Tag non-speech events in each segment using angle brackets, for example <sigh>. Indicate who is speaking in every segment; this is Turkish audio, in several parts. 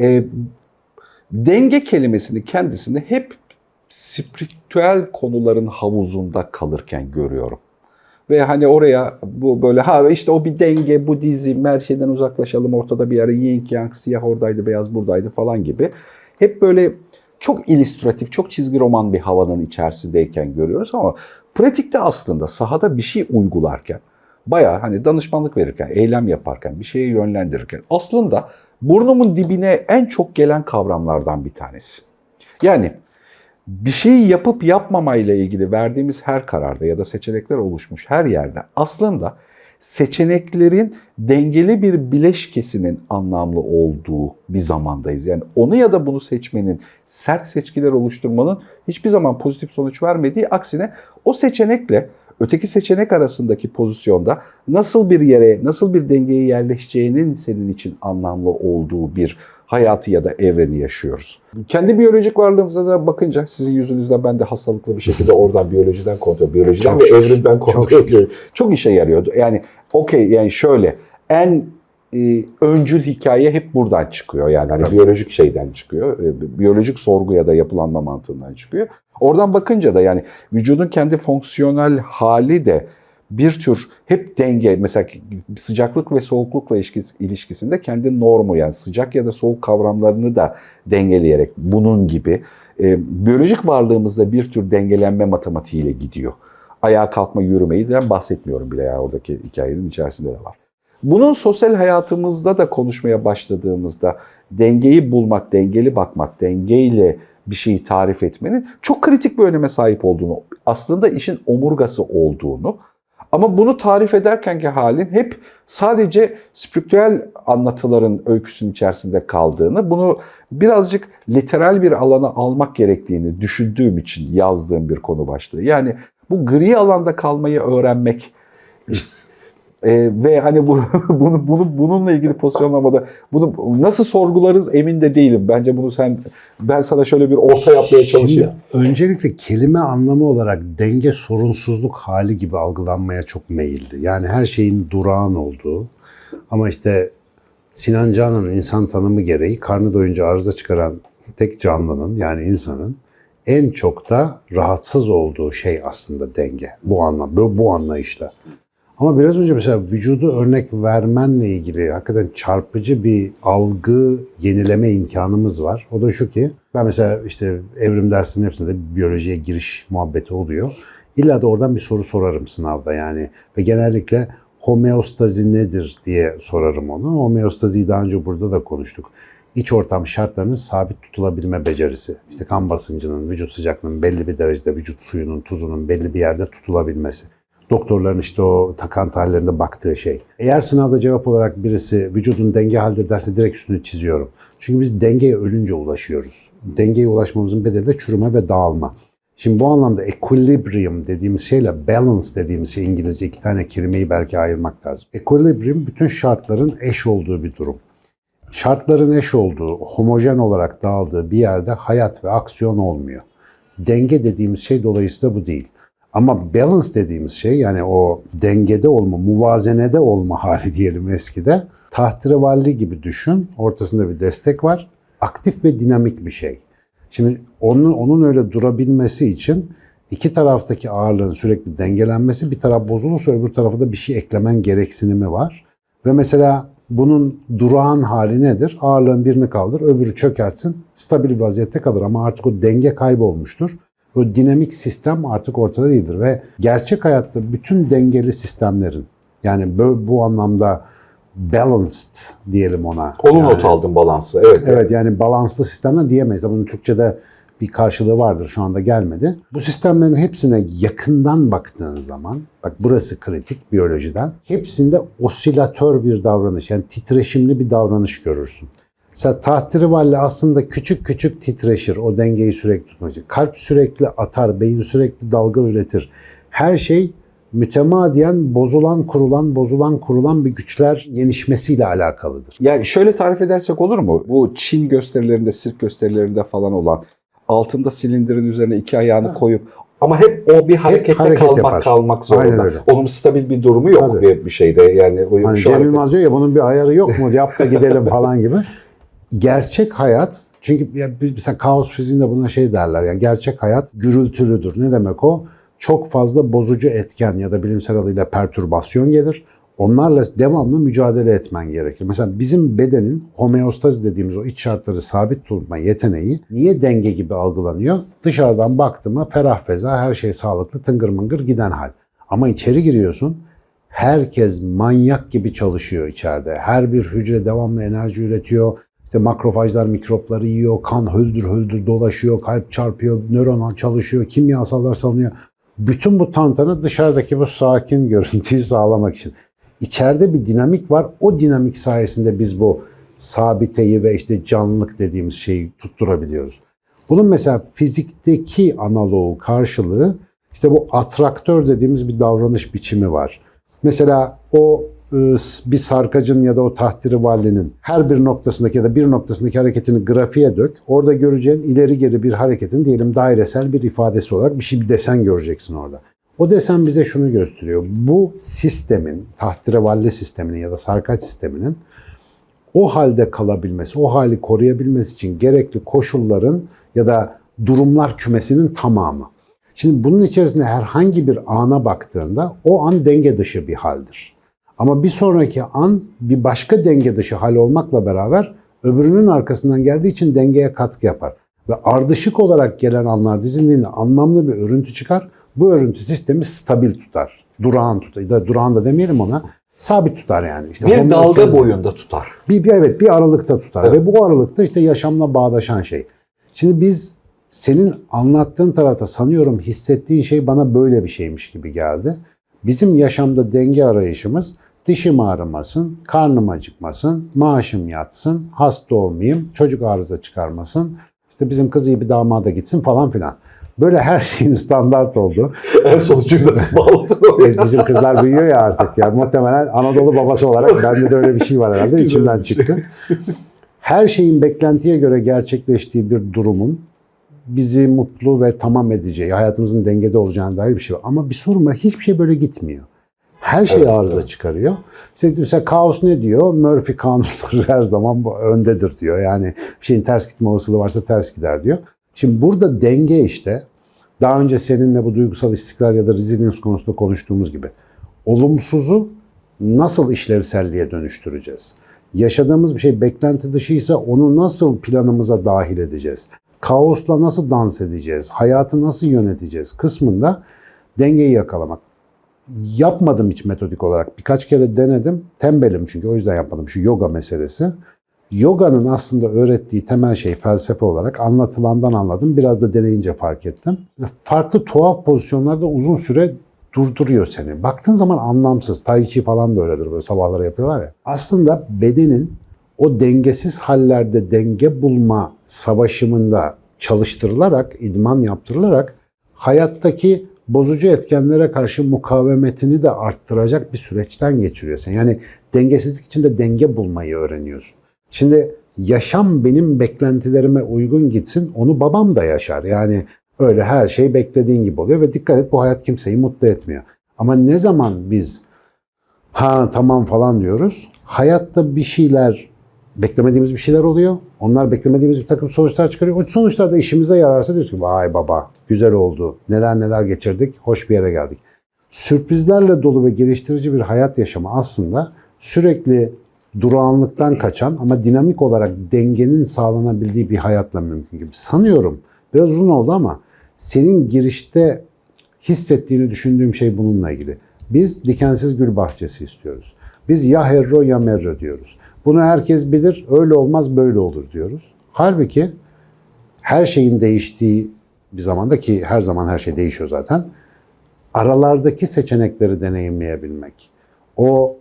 Speaker 1: e, denge kelimesini kendisini hep spiritüel konuların havuzunda kalırken görüyorum. Ve hani oraya bu böyle ha işte o bir denge, Budizm, her şeyden uzaklaşalım, ortada bir yere yin yang, siyah oradaydı, beyaz buradaydı falan gibi. Hep böyle çok illüstratif, çok çizgi roman bir havanın içerisindeyken görüyoruz ama pratikte aslında sahada bir şey uygularken, bayağı hani danışmanlık verirken, eylem yaparken, bir şeye yönlendirirken aslında burnumun dibine en çok gelen kavramlardan bir tanesi. Yani bir şeyi yapıp yapmamayla ilgili verdiğimiz her kararda ya da seçenekler oluşmuş her yerde aslında seçeneklerin dengeli bir bileşkesinin anlamlı olduğu bir zamandayız. Yani onu ya da bunu seçmenin, sert seçkiler oluşturmanın hiçbir zaman pozitif sonuç vermediği aksine o seçenekle öteki seçenek arasındaki pozisyonda nasıl bir yere, nasıl bir dengeye yerleşeceğinin senin için anlamlı olduğu bir hayatı ya da evreni yaşıyoruz. Kendi biyolojik varlığımıza da bakınca sizin yüzünüzden ben de hastalıklı bir şekilde oradan biyolojiden kontrol, biyolojiden
Speaker 2: Çok
Speaker 1: ve
Speaker 2: şükür.
Speaker 1: evrimden kontrol
Speaker 2: Çok.
Speaker 1: Çok işe yarıyordu. Yani okey yani şöyle en e, öncül hikaye hep buradan çıkıyor. Yani hani
Speaker 2: Tabii.
Speaker 1: biyolojik şeyden çıkıyor. E, biyolojik sorgu ya da yapılanma mantığından çıkıyor. Oradan bakınca da yani vücudun kendi fonksiyonel hali de bir tür hep denge mesela sıcaklık ve soğuklukla ilişkis- ilişkisinde kendi normu yani sıcak ya da soğuk kavramlarını da dengeleyerek bunun gibi e, biyolojik varlığımızda bir tür dengelenme matematiğiyle gidiyor. Ayağa kalkma, yürümeyi de bahsetmiyorum bile ya oradaki hikayenin içerisinde de var. Bunun sosyal hayatımızda da konuşmaya başladığımızda dengeyi bulmak, dengeli bakmak, dengeyle bir şeyi tarif etmenin çok kritik bir öneme sahip olduğunu, aslında işin omurgası olduğunu ama bunu tarif ederkenki halin hep sadece spiritüel anlatıların öyküsünün içerisinde kaldığını, bunu birazcık literal bir alana almak gerektiğini düşündüğüm için yazdığım bir konu başlığı. Yani bu gri alanda kalmayı öğrenmek işte, e, ve hani bu, <laughs> bunu, bunu bununla ilgili pozisyonlamada bunu nasıl sorgularız emin de değilim. Bence bunu sen ben sana şöyle bir orta yapmaya çalışayım.
Speaker 2: Şimdi öncelikle kelime anlamı olarak denge sorunsuzluk hali gibi algılanmaya çok meyilli. Yani her şeyin durağan olduğu ama işte Sinan Canan'ın insan tanımı gereği karnı doyunca arıza çıkaran tek canlının yani insanın en çok da rahatsız olduğu şey aslında denge. Bu anlam, bu, bu anlayışta. Ama biraz önce mesela vücudu örnek vermenle ilgili hakikaten çarpıcı bir algı yenileme imkanımız var. O da şu ki ben mesela işte evrim dersinin hepsinde biyolojiye giriş muhabbeti oluyor. İlla da oradan bir soru sorarım sınavda yani. Ve genellikle homeostazi nedir diye sorarım onu. Homeostaziyi daha önce burada da konuştuk. İç ortam şartlarının sabit tutulabilme becerisi. İşte kan basıncının, vücut sıcaklığının belli bir derecede, vücut suyunun, tuzunun belli bir yerde tutulabilmesi doktorların işte o takan tarihlerinde baktığı şey. Eğer sınavda cevap olarak birisi vücudun denge halde derse direkt üstünü çiziyorum. Çünkü biz dengeye ölünce ulaşıyoruz. Dengeye ulaşmamızın bedeli de çürüme ve dağılma. Şimdi bu anlamda equilibrium dediğimiz şeyle balance dediğimiz şey İngilizce iki tane kelimeyi belki ayırmak lazım. Equilibrium bütün şartların eş olduğu bir durum. Şartların eş olduğu, homojen olarak dağıldığı bir yerde hayat ve aksiyon olmuyor. Denge dediğimiz şey dolayısıyla bu değil. Ama balance dediğimiz şey yani o dengede olma, muvazenede olma <laughs> hali diyelim eskide. Tahterevalli gibi düşün. Ortasında bir destek var. Aktif ve dinamik bir şey. Şimdi onun, onun öyle durabilmesi için iki taraftaki ağırlığın sürekli dengelenmesi bir taraf bozulursa öbür tarafa da bir şey eklemen gereksinimi var. Ve mesela bunun durağan hali nedir? Ağırlığın birini kaldır, öbürü çökersin, stabil vaziyette kalır ama artık o denge kaybolmuştur. O dinamik sistem artık ortada değildir ve gerçek hayatta bütün dengeli sistemlerin yani bu, bu anlamda balanced diyelim ona.
Speaker 1: Onu
Speaker 2: yani,
Speaker 1: not aldım balansı. Evet.
Speaker 2: Evet yani balanslı sistemler diyemeyiz bunun Türkçe'de bir karşılığı vardır şu anda gelmedi. Bu sistemlerin hepsine yakından baktığın zaman, bak burası kritik biyolojiden, hepsinde osilatör bir davranış yani titreşimli bir davranış görürsün. Mesela tahtirivalle aslında küçük küçük titreşir o dengeyi sürekli tutmak için. Kalp sürekli atar, beyin sürekli dalga üretir. Her şey mütemadiyen bozulan, kurulan, bozulan, kurulan bir güçler yenişmesiyle alakalıdır.
Speaker 1: Yani şöyle tarif edersek olur mu? Bu Çin gösterilerinde, sirk gösterilerinde falan olan altında silindirin üzerine iki ayağını koyup ama hep o bir harekette
Speaker 2: hareket
Speaker 1: kalmak
Speaker 2: yapar.
Speaker 1: kalmak zorunda. Onun stabil bir durumu yok
Speaker 2: Tabii.
Speaker 1: bir, bir şeyde yani. O,
Speaker 2: Hani
Speaker 1: şu
Speaker 2: Cem
Speaker 1: hareket-
Speaker 2: ya bunun bir ayarı yok mu? Yap da gidelim <laughs> falan gibi. Gerçek hayat çünkü ya mesela kaos fiziğinde buna şey derler yani gerçek hayat gürültülüdür. Ne demek o? Çok fazla bozucu etken ya da bilimsel adıyla pertürbasyon gelir. Onlarla devamlı mücadele etmen gerekir. Mesela bizim bedenin homeostazi dediğimiz o iç şartları sabit tutma yeteneği niye denge gibi algılanıyor? Dışarıdan baktığıma ferah feza her şey sağlıklı tıngır mıngır giden hal. Ama içeri giriyorsun herkes manyak gibi çalışıyor içeride. Her bir hücre devamlı enerji üretiyor. İşte makrofajlar mikropları yiyor, kan höldür höldür dolaşıyor, kalp çarpıyor, nöron çalışıyor, kimyasallar salınıyor. Bütün bu tantana dışarıdaki bu sakin görüntüyü sağlamak için. İçeride bir dinamik var. O dinamik sayesinde biz bu sabiteyi ve işte canlılık dediğimiz şeyi tutturabiliyoruz. Bunun mesela fizikteki analoğu karşılığı işte bu atraktör dediğimiz bir davranış biçimi var. Mesela o bir sarkacın ya da o tahtirivallinin her bir noktasındaki ya da bir noktasındaki hareketini grafiğe dök. Orada göreceğin ileri geri bir hareketin diyelim dairesel bir ifadesi olarak bir şey bir desen göreceksin orada. O desen bize şunu gösteriyor. Bu sistemin, tahtirevalli sisteminin ya da sarkaç sisteminin o halde kalabilmesi, o hali koruyabilmesi için gerekli koşulların ya da durumlar kümesinin tamamı. Şimdi bunun içerisinde herhangi bir ana baktığında o an denge dışı bir haldir. Ama bir sonraki an bir başka denge dışı hal olmakla beraber öbürünün arkasından geldiği için dengeye katkı yapar. Ve ardışık olarak gelen anlar dizildiğinde anlamlı bir örüntü çıkar. Bu örüntü sistemi stabil tutar. Durağan tutar. Durağan da demeyelim ona. Sabit tutar yani. İşte
Speaker 1: Bir dalga boyunda tutar.
Speaker 2: bir, bir evet bir aralıkta tutar
Speaker 1: Evet.
Speaker 2: ve bu aralıkta işte yaşamla bağdaşan şey. Şimdi biz senin anlattığın tarafta sanıyorum hissettiğin şey bana böyle bir şeymiş gibi geldi. Bizim yaşamda denge arayışımız dişim ağrımasın, karnım acıkmasın, maaşım yatsın, hasta olmayayım, çocuk arıza çıkarmasın, işte bizim kız iyi bir damada gitsin falan filan. Böyle her şeyin standart oldu.
Speaker 1: En sonucu nasıl <laughs> bağladın
Speaker 2: Evet, bizim kızlar büyüyor ya artık. Yani muhtemelen Anadolu babası olarak bende de öyle bir şey var herhalde. içimden çıktı. Her şeyin beklentiye göre gerçekleştiği bir durumun bizi mutlu ve tamam edeceği, hayatımızın dengede olacağına dair bir şey var. Ama bir sorun var. Hiçbir şey böyle gitmiyor. Her şey
Speaker 1: Evet,
Speaker 2: arıza
Speaker 1: evet.
Speaker 2: çıkarıyor. İşte mesela kaos ne diyor? Murphy kanunları <laughs> her zaman öndedir diyor. Yani bir şeyin ters gitme olasılığı varsa ters gider diyor. Şimdi burada denge işte daha önce seninle bu duygusal istikrar ya da resilience konusunda konuştuğumuz gibi olumsuzu nasıl işlevselliğe dönüştüreceğiz? Yaşadığımız bir şey beklenti dışıysa onu nasıl planımıza dahil edeceğiz? Kaosla nasıl dans edeceğiz? Hayatı nasıl yöneteceğiz? Kısmında dengeyi yakalamak. Yapmadım hiç metodik olarak. Birkaç kere denedim. Tembelim çünkü o yüzden yapmadım. Şu yoga meselesi. Yoga'nın aslında öğrettiği temel şey felsefe olarak anlatılandan anladım. Biraz da deneyince fark ettim. Farklı tuhaf pozisyonlarda uzun süre durduruyor seni. Baktığın zaman anlamsız. Tai Chi falan da öyledir böyle sabahları yapıyorlar ya. Aslında bedenin o dengesiz hallerde denge bulma savaşımında çalıştırılarak, idman yaptırılarak hayattaki bozucu etkenlere karşı mukavemetini de arttıracak bir süreçten geçiriyorsun. Yani dengesizlik içinde denge bulmayı öğreniyorsun. Şimdi yaşam benim beklentilerime uygun gitsin, onu babam da yaşar. Yani öyle her şey beklediğin gibi oluyor ve dikkat et bu hayat kimseyi mutlu etmiyor. Ama ne zaman biz ha tamam falan diyoruz, hayatta bir şeyler beklemediğimiz bir şeyler oluyor. Onlar beklemediğimiz bir takım sonuçlar çıkarıyor. O sonuçlar da işimize yararsa diyoruz ki vay baba güzel oldu. Neler neler geçirdik. Hoş bir yere geldik. Sürprizlerle dolu ve geliştirici bir hayat yaşamı aslında sürekli durağanlıktan kaçan ama dinamik olarak dengenin sağlanabildiği bir hayatla mümkün gibi. Sanıyorum biraz uzun oldu ama senin girişte hissettiğini düşündüğüm şey bununla ilgili. Biz dikensiz gül bahçesi istiyoruz. Biz ya herro ya merro diyoruz. Bunu herkes bilir, öyle olmaz böyle olur diyoruz. Halbuki her şeyin değiştiği bir zamanda ki her zaman her şey değişiyor zaten. Aralardaki seçenekleri deneyimleyebilmek. O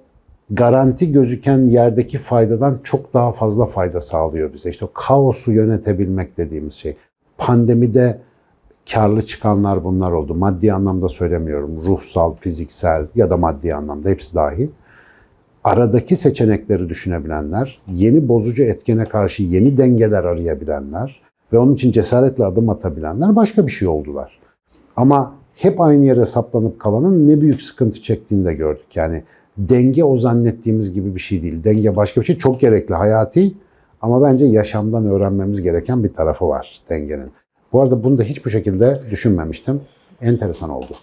Speaker 2: garanti gözüken yerdeki faydadan çok daha fazla fayda sağlıyor bize. İşte o kaosu yönetebilmek dediğimiz şey. Pandemide karlı çıkanlar bunlar oldu. Maddi anlamda söylemiyorum. Ruhsal, fiziksel ya da maddi anlamda hepsi dahil. Aradaki seçenekleri düşünebilenler, yeni bozucu etkene karşı yeni dengeler arayabilenler ve onun için cesaretle adım atabilenler başka bir şey oldular. Ama hep aynı yere saplanıp kalanın ne büyük sıkıntı çektiğini de gördük. Yani denge o zannettiğimiz gibi bir şey değil. Denge başka bir şey. Çok gerekli, hayati Ama bence yaşamdan öğrenmemiz gereken bir tarafı var dengenin. Bu arada bunu da hiç bu şekilde düşünmemiştim. Enteresan oldu.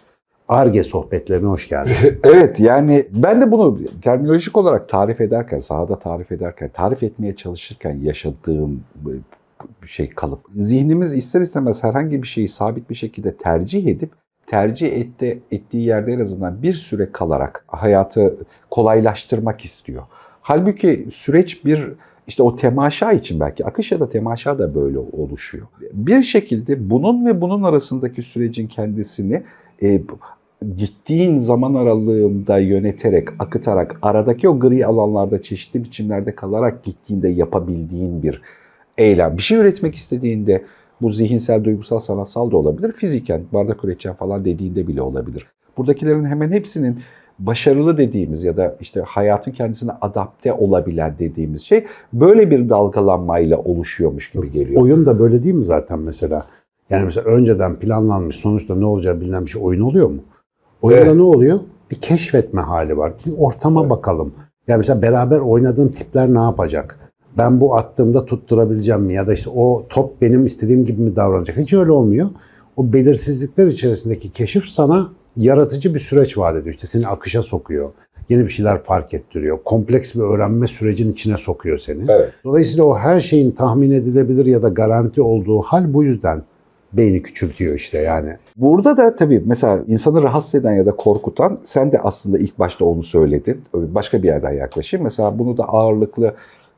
Speaker 2: Arge sohbetlerine hoş geldin. <laughs>
Speaker 1: Evet yani ben de bunu terminolojik olarak tarif ederken, sahada tarif ederken, tarif etmeye çalışırken yaşadığım bir şey kalıp. Zihnimiz ister istemez herhangi bir şeyi sabit bir şekilde tercih edip tercih etti, ettiği yerde en azından bir süre kalarak hayatı kolaylaştırmak istiyor. Halbuki süreç bir işte o temaşa için belki akış ya da temaşa da böyle oluşuyor. Bir şekilde bunun ve bunun arasındaki sürecin kendisini e, gittiğin zaman aralığında yöneterek, akıtarak, aradaki o gri alanlarda çeşitli biçimlerde kalarak gittiğinde yapabildiğin bir eylem. Bir şey üretmek istediğinde bu zihinsel, duygusal, sanatsal da olabilir. Fiziken, bardak üreteceğim falan dediğinde bile olabilir. Buradakilerin hemen hepsinin başarılı dediğimiz ya da işte hayatın kendisine adapte olabilen dediğimiz şey böyle bir dalgalanmayla oluşuyormuş gibi geliyor.
Speaker 2: Oyun da böyle değil mi zaten mesela? Yani mesela önceden planlanmış sonuçta ne olacağı bilinen bir şey oyun oluyor mu? Oyunda
Speaker 1: Evet.
Speaker 2: ne oluyor? Bir keşfetme hali var. Bir ortama
Speaker 1: Evet.
Speaker 2: bakalım. Yani mesela beraber oynadığın tipler ne yapacak? Ben bu attığımda tutturabileceğim mi? Ya da işte o top benim istediğim gibi mi davranacak? Hiç öyle olmuyor. O belirsizlikler içerisindeki keşif sana yaratıcı bir süreç vaat ediyor. İşte seni akışa sokuyor. Yeni bir şeyler fark ettiriyor. Kompleks bir öğrenme sürecin içine sokuyor seni.
Speaker 1: Evet.
Speaker 2: Dolayısıyla o her şeyin tahmin edilebilir ya da garanti olduğu hal bu yüzden beyni küçültüyor işte yani.
Speaker 1: Burada da tabii mesela insanı rahatsız eden ya da korkutan sen de aslında ilk başta onu söyledin. Başka bir yerden yaklaşayım. Mesela bunu da ağırlıklı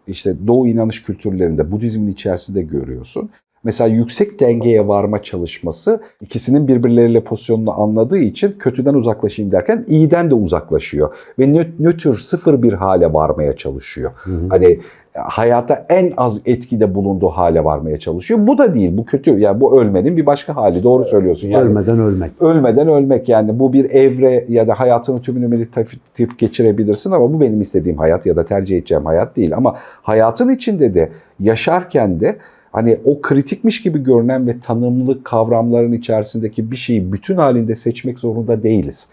Speaker 1: işte Doğu inanış kültürlerinde Budizmin içerisinde görüyorsun. Mesela yüksek dengeye varma çalışması ikisinin birbirleriyle pozisyonunu anladığı için kötüden uzaklaşayım derken iyiden de uzaklaşıyor. Ve nö- nötr sıfır bir hale varmaya çalışıyor. Hani hayata en az etkide bulunduğu hale varmaya çalışıyor. Bu da değil, bu kötü. Yani bu ölmenin bir başka hali. Doğru söylüyorsun. Yani
Speaker 2: Ölmeden ölmek.
Speaker 1: ölmeden ölmek yani bu bir evre ya da hayatının tümünü meditatif geçirebilirsin ama bu benim istediğim hayat ya da tercih edeceğim hayat değil. Ama hayatın içinde de yaşarken de hani o kritikmiş gibi görünen ve tanımlı kavramların içerisindeki bir şeyi bütün halinde seçmek zorunda değiliz.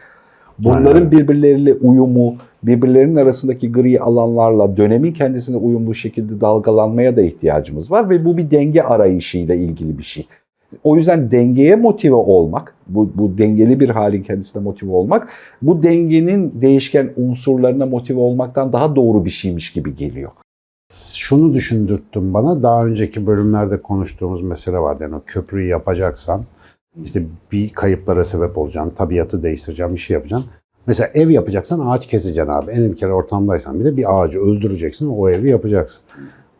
Speaker 1: Bunların birbirleriyle uyumu, birbirlerinin arasındaki gri alanlarla dönemin kendisine uyumlu şekilde dalgalanmaya da ihtiyacımız var ve bu bir denge arayışıyla ilgili bir şey. O yüzden dengeye motive olmak, bu, bu dengeli bir halin kendisine motive olmak, bu dengenin değişken unsurlarına motive olmaktan daha doğru bir şeymiş gibi geliyor.
Speaker 2: Şunu düşündürttün bana. Daha önceki bölümlerde konuştuğumuz mesele vardı. Yani o köprüyü yapacaksan işte bir kayıplara sebep olacaksın, tabiatı değiştireceksin, bir şey yapacaksın. Mesela ev yapacaksan ağaç keseceksin abi. En bir kere ortamdaysan bile bir ağacı öldüreceksin, o evi yapacaksın.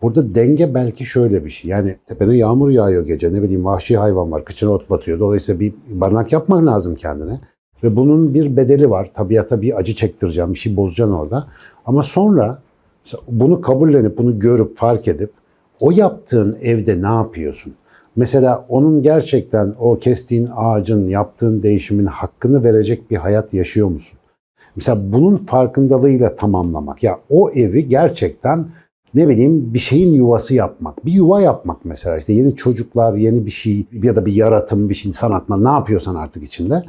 Speaker 2: Burada denge belki şöyle bir şey. Yani tepene yağmur yağıyor gece, ne bileyim vahşi hayvan var, kıçına ot batıyor. Dolayısıyla bir barınak yapmak lazım kendine. Ve bunun bir bedeli var. Tabiata bir acı çektireceğim, bir şey bozacaksın orada. Ama sonra bunu kabullenip, bunu görüp, fark edip o yaptığın evde ne yapıyorsun? Mesela onun gerçekten o kestiğin ağacın, yaptığın değişimin hakkını verecek bir hayat yaşıyor musun? Mesela bunun farkındalığıyla tamamlamak. Ya o evi gerçekten ne bileyim bir şeyin yuvası yapmak. Bir yuva yapmak mesela işte yeni çocuklar, yeni bir şey ya da bir yaratım, bir şey sanatma ne yapıyorsan artık içinde.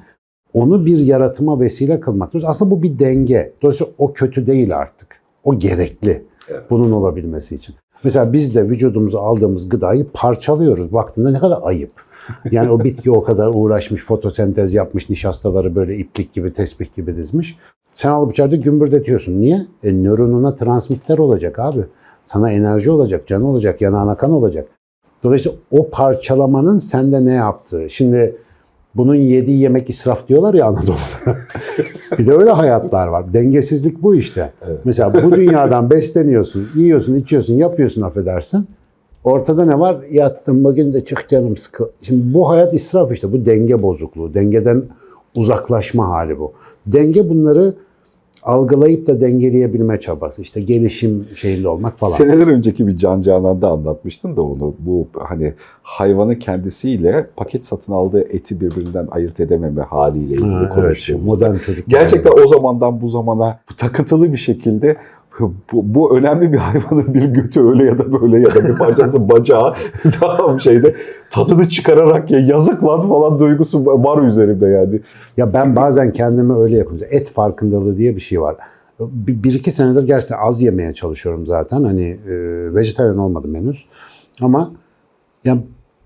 Speaker 2: Onu bir yaratıma vesile kılmak. Aslında bu bir denge. Dolayısıyla o kötü değil artık. O gerekli
Speaker 1: Evet.
Speaker 2: bunun olabilmesi için. Mesela biz de vücudumuza aldığımız gıdayı parçalıyoruz. Baktığında ne kadar ayıp. Yani o bitki o kadar uğraşmış, fotosentez yapmış, nişastaları böyle iplik gibi, tesbih gibi dizmiş. Sen alıp içeride gümbürdetiyorsun. Niye? E, nöronuna transmitter olacak abi. Sana enerji olacak, canı olacak, yanağına kan olacak. Dolayısıyla o parçalamanın sende ne yaptığı. Şimdi bunun yediği yemek israf diyorlar ya Anadolu'da. <laughs> bir de öyle hayatlar var. Dengesizlik bu işte.
Speaker 1: Evet.
Speaker 2: Mesela bu dünyadan besleniyorsun, yiyorsun, içiyorsun, yapıyorsun affedersin. Ortada ne var? Yattım bugün de çık canım sıkı. Şimdi bu hayat israf işte. Bu denge bozukluğu. Dengeden uzaklaşma hali bu. Denge bunları algılayıp da dengeleyebilme çabası. İşte gelişim şeyinde olmak falan.
Speaker 1: Seneler önceki bir Can Canan'da anlatmıştım da onu. Bu hani hayvanın kendisiyle paket satın aldığı eti birbirinden ayırt edememe haliyle ilgili
Speaker 2: Ha, evet,
Speaker 1: konuşuyor.
Speaker 2: modern çocuk.
Speaker 1: Gerçekten o zamandan bu zamana takıntılı bir şekilde <laughs> bu, bu önemli bir hayvanın bir götü öyle ya da böyle ya da bir parçası <laughs> bacağı <laughs> tamam şeyde tadını çıkararak ya yazık lan falan duygusu var üzerimde yani.
Speaker 2: Ya ben bazen kendimi öyle yapıyorum. Et farkındalığı diye bir şey var. bir, bir iki senedir gerçekten az yemeye çalışıyorum zaten. Hani e, vejetaryen olmadım henüz. Ama ya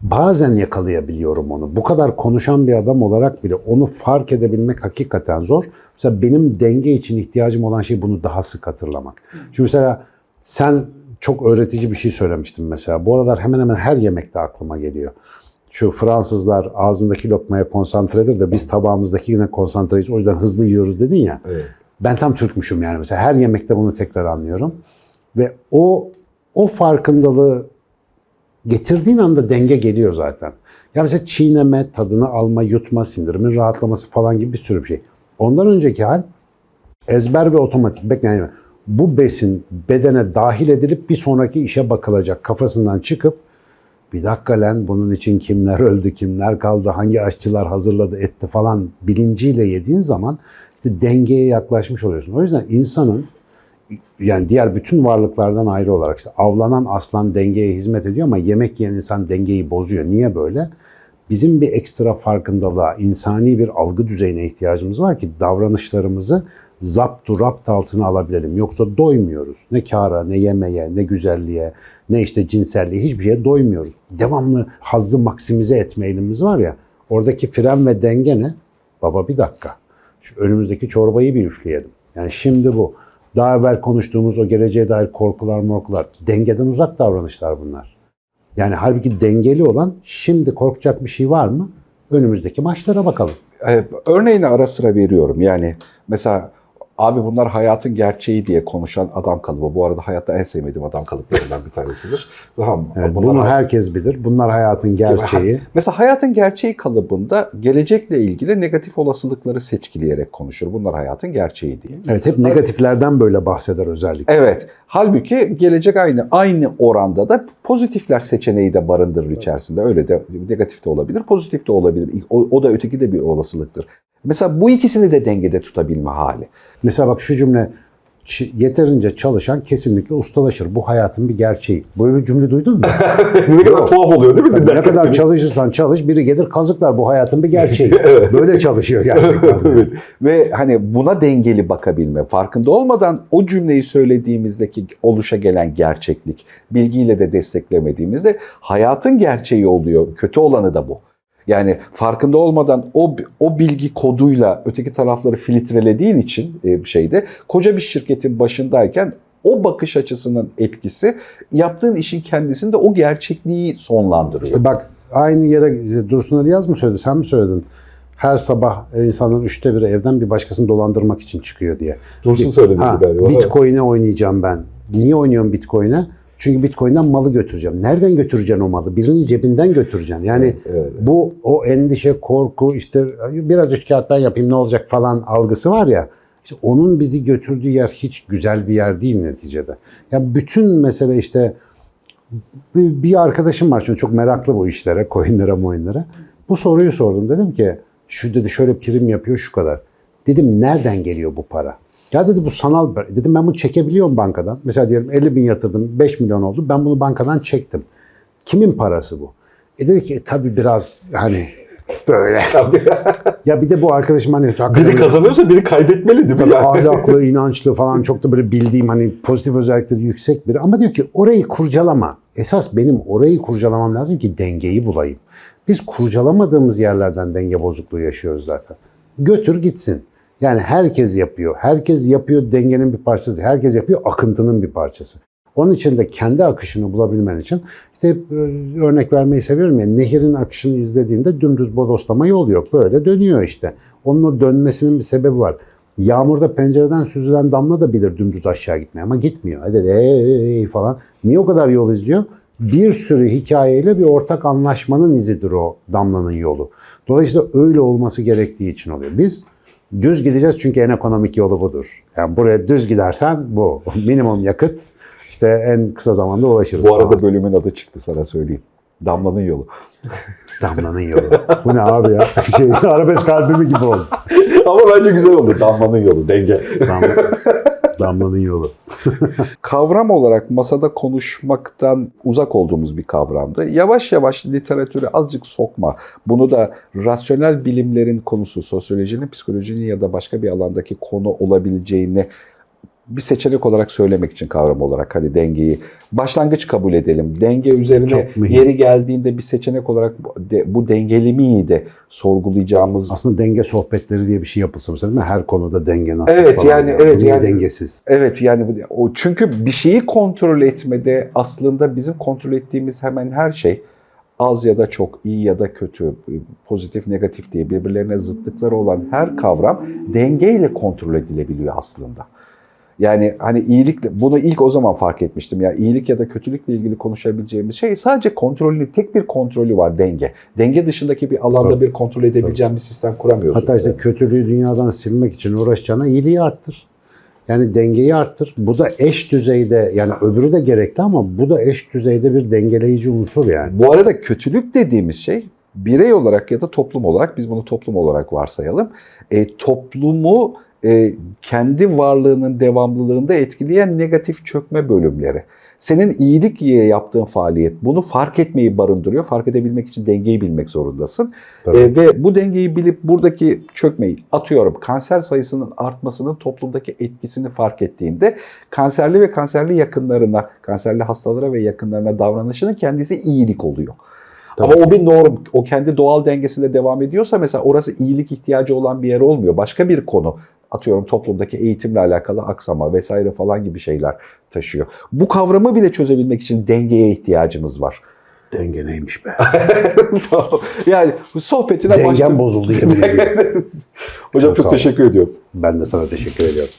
Speaker 2: bazen yakalayabiliyorum onu. Bu kadar konuşan bir adam olarak bile onu fark edebilmek hakikaten zor. Mesela benim denge için ihtiyacım olan şey bunu daha sık hatırlamak. Çünkü mesela sen çok öğretici bir şey söylemiştin mesela. Bu aralar hemen hemen her yemekte aklıma geliyor. Şu Fransızlar ağzındaki lokmaya konsantredir de biz tabağımızdaki yine konsantreyiz. O yüzden hızlı yiyoruz dedin ya.
Speaker 1: Evet.
Speaker 2: Ben tam Türkmüşüm yani mesela her yemekte bunu tekrar anlıyorum. Ve o o farkındalığı getirdiğin anda denge geliyor zaten. Ya mesela çiğneme, tadını alma, yutma, sindirimin rahatlaması falan gibi bir sürü bir şey. Ondan önceki hal ezber ve otomatik. Yani bu besin bedene dahil edilip bir sonraki işe bakılacak kafasından çıkıp bir dakika lan bunun için kimler öldü, kimler kaldı, hangi aşçılar hazırladı, etti falan bilinciyle yediğin zaman işte dengeye yaklaşmış oluyorsun. O yüzden insanın yani diğer bütün varlıklardan ayrı olarak işte avlanan aslan dengeye hizmet ediyor ama yemek yiyen insan dengeyi bozuyor. Niye böyle? Bizim bir ekstra farkındalığa, insani bir algı düzeyine ihtiyacımız var ki davranışlarımızı zaptu rapt altına alabilelim. Yoksa doymuyoruz. Ne kâra, ne yemeğe, ne güzelliğe, ne işte cinselliğe hiçbir şeye doymuyoruz. Devamlı hazzı maksimize etme eğilimimiz var ya. Oradaki fren ve denge ne? Baba bir dakika. Şu önümüzdeki çorbayı bir üfleyelim. Yani şimdi bu. Daha evvel konuştuğumuz o geleceğe dair korkular morkular. Dengeden uzak davranışlar bunlar. Yani halbuki dengeli olan şimdi korkacak bir şey var mı? Önümüzdeki maçlara bakalım.
Speaker 1: Ee, Örneğini ara sıra veriyorum. Yani mesela abi bunlar hayatın gerçeği diye konuşan adam kalıbı. Bu arada hayatta en sevmediğim adam kalıplarından bir tanesidir. Tamam.
Speaker 2: Evet, bunu herkes bilir. Bunlar hayatın gerçeği.
Speaker 1: Mesela hayatın gerçeği kalıbında gelecekle ilgili negatif olasılıkları seçkileyerek konuşur. Bunlar hayatın gerçeği diye.
Speaker 2: Evet hep negatiflerden böyle bahseder özellikle.
Speaker 1: Evet. Halbuki gelecek aynı aynı oranda da pozitifler seçeneği de barındırır içerisinde. Öyle de negatif de olabilir, pozitif de olabilir. O, o da öteki de bir olasılıktır. Mesela bu ikisini de dengede tutabilme hali.
Speaker 2: Mesela bak şu cümle "Ç- yeterince çalışan kesinlikle ustalaşır. Bu hayatın bir gerçeği. Böyle bir cümle duydun mu? <laughs>
Speaker 1: ne
Speaker 2: kadar
Speaker 1: tuhaf oluyor değil
Speaker 2: Tabii ne kadar çalışırsan çalış biri gelir kazıklar. Bu hayatın bir <laughs> gerçeği.
Speaker 1: Evet.
Speaker 2: Böyle çalışıyor gerçekten. <laughs>
Speaker 1: Evet. Ve hani buna dengeli bakabilme, farkında olmadan o cümleyi söylediğimizdeki oluşa gelen gerçeklik, bilgiyle de desteklemediğimizde hayatın gerçeği oluyor. Kötü olanı da bu. Yani farkında olmadan o o bilgi koduyla öteki tarafları filtrelediğin için e, şeyde koca bir şirketin başındayken o bakış açısının etkisi yaptığın işin kendisinde o gerçekliği sonlandırıyor.
Speaker 2: İşte bak aynı yere Dursun Ali Yaz mı söyledi sen mi söyledin? Her sabah insanın üçte biri evden bir başkasını dolandırmak için çıkıyor diye.
Speaker 1: Dursun söyledi galiba.
Speaker 2: Bitcoin'e oynayacağım ben. Niye oynuyorum Bitcoin'e? Çünkü Bitcoin'den malı götüreceğim. Nereden götüreceksin o malı? Birinin cebinden götüreceksin. Yani
Speaker 1: Evet.
Speaker 2: bu o endişe, korku, işte biraz üç kağıt ben yapayım ne olacak falan algısı var ya. işte onun bizi götürdüğü yer hiç güzel bir yer değil neticede. Ya bütün mesele işte bir, bir arkadaşım var çünkü çok meraklı bu işlere, coinlere, moinlere. Bu soruyu sordum. Dedim ki şu dedi şöyle prim yapıyor şu kadar. Dedim nereden geliyor bu para? Ya dedi bu sanal Dedim ben bunu çekebiliyorum bankadan. Mesela diyelim 50 bin yatırdım 5 milyon oldu. Ben bunu bankadan çektim. Kimin parası bu? E dedi ki e, tabii biraz hani böyle. <laughs> ya bir de bu arkadaşım hani
Speaker 1: biri kazanıyorsa biri kaybetmeli değil mi? Yani?
Speaker 2: ahlaklı, <laughs> inançlı falan çok da böyle bildiğim hani pozitif özellikleri yüksek biri. Ama diyor ki orayı kurcalama. Esas benim orayı kurcalamam lazım ki dengeyi bulayım. Biz kurcalamadığımız yerlerden denge bozukluğu yaşıyoruz zaten. Götür gitsin. Yani herkes yapıyor. Herkes yapıyor dengenin bir parçası. Herkes yapıyor akıntının bir parçası. Onun için de kendi akışını bulabilmen için işte hep e, örnek vermeyi seviyorum ya nehirin akışını izlediğinde dümdüz bodoslama yol yok. Böyle dönüyor işte. Onun o dönmesinin bir sebebi var. Yağmurda pencereden süzülen damla da bilir dümdüz aşağı gitmeye ama gitmiyor. Hadi de "Hey" falan. Niye o kadar yol izliyor? Bir sürü hikayeyle bir ortak anlaşmanın izidir o damlanın yolu. Dolayısıyla öyle olması gerektiği için oluyor. Biz düz gideceğiz çünkü en ekonomik yolu budur. Yani buraya düz gidersen bu. <laughs> Minimum yakıt işte en kısa zamanda ulaşırız.
Speaker 1: Bu arada bölümün adı çıktı sana söyleyeyim. Damlanın yolu. <laughs>
Speaker 2: Damlanın yolu. Bu ne abi ya? <laughs> Şey, arabesk albümü gibi oldu.
Speaker 1: Ama bence güzel oldu. Damlanın yolu, denge.
Speaker 2: Damla, damlanın yolu. <laughs>
Speaker 1: Kavram olarak masada konuşmaktan uzak olduğumuz bir kavramdı. Yavaş yavaş literatüre azıcık sokma. Bunu da rasyonel bilimlerin konusu, sosyolojinin, psikolojinin ya da başka bir alandaki konu olabileceğini bir seçenek olarak söylemek için kavram olarak hani dengeyi başlangıç kabul edelim. Denge üzerine yeri geldiğinde bir seçenek olarak bu, de, dengeli miydi sorgulayacağımız
Speaker 2: Aslında denge sohbetleri diye bir şey yapılsa mesela değil mi? her konuda denge nasıl
Speaker 1: Evet,
Speaker 2: falan
Speaker 1: yani, evet,
Speaker 2: Bu niye
Speaker 1: yani-
Speaker 2: dengesiz.
Speaker 1: Evet yani o çünkü bir şeyi kontrol etmede aslında bizim kontrol ettiğimiz hemen her şey az ya da çok, iyi ya da kötü, pozitif, negatif diye birbirlerine zıtlıkları olan her kavram dengeyle kontrol edilebiliyor aslında. Yani hani iyilikle bunu ilk o zaman fark etmiştim. Ya iyilik ya da kötülükle ilgili konuşabileceğimiz şey sadece kontrolünü, tek bir kontrolü var denge. Denge dışındaki bir alanda
Speaker 2: Tabii.
Speaker 1: bir kontrol edebileceğin bir sistem kuramıyorsun.
Speaker 2: Hatta işte kötülüğü dünyadan silmek için uğraşacağına iyiliği arttır. Yani dengeyi arttır. Bu da eş düzeyde yani öbürü de gerekli ama bu da eş düzeyde bir dengeleyici unsur yani.
Speaker 1: Bu arada kötülük dediğimiz şey birey olarak ya da toplum olarak biz bunu toplum olarak varsayalım. E, toplumu e, kendi varlığının devamlılığında etkileyen negatif çökme bölümleri. Senin iyilik diye yaptığın faaliyet bunu fark etmeyi barındırıyor. Fark edebilmek için dengeyi bilmek zorundasın.
Speaker 2: Tabii.
Speaker 1: E, ve bu dengeyi bilip buradaki çökmeyi atıyorum kanser sayısının artmasının toplumdaki etkisini fark ettiğinde kanserli ve kanserli yakınlarına, kanserli hastalara ve yakınlarına davranışının kendisi iyilik oluyor.
Speaker 2: Tabii.
Speaker 1: Ama o bir norm, o kendi doğal dengesinde devam ediyorsa mesela orası iyilik ihtiyacı olan bir yer olmuyor. Başka bir konu atıyorum toplumdaki eğitimle alakalı aksama vesaire falan gibi şeyler taşıyor. Bu kavramı bile çözebilmek için dengeye ihtiyacımız var.
Speaker 2: Denge neymiş be? <laughs>
Speaker 1: Tamam. yani bu sohbetine
Speaker 2: Dengem
Speaker 1: başladık.
Speaker 2: bozuldu yemin ediyorum. <laughs>
Speaker 1: Hocam
Speaker 2: Çok
Speaker 1: çok teşekkür ediyorum.
Speaker 2: Ben de sana teşekkür ediyorum.